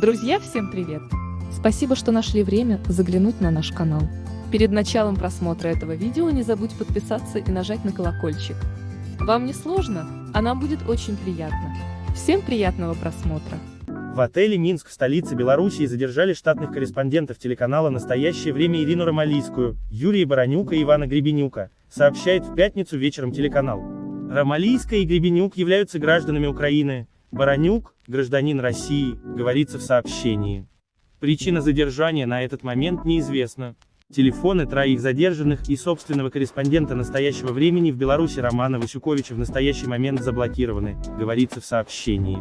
Друзья, всем привет! Спасибо, что нашли время заглянуть на наш канал. Перед началом просмотра этого видео не забудь подписаться и нажать на колокольчик. Вам не сложно, а нам будет очень приятно. Всем приятного просмотра! В отеле «Минск» в столице Белоруссии задержали штатных корреспондентов телеканала «Настоящее время» Ирину Ромалийскую, Юрия Баранюка и Ивана Гребенюка, сообщает в пятницу вечером телеканал. Ромалийская и Гребенюк являются гражданами Украины, Баранюк – гражданин России, говорится в сообщении. Причина задержания на этот момент неизвестна. Телефоны троих задержанных и собственного корреспондента настоящего времени в Беларуси Романа Васюковича в настоящий момент заблокированы, говорится в сообщении.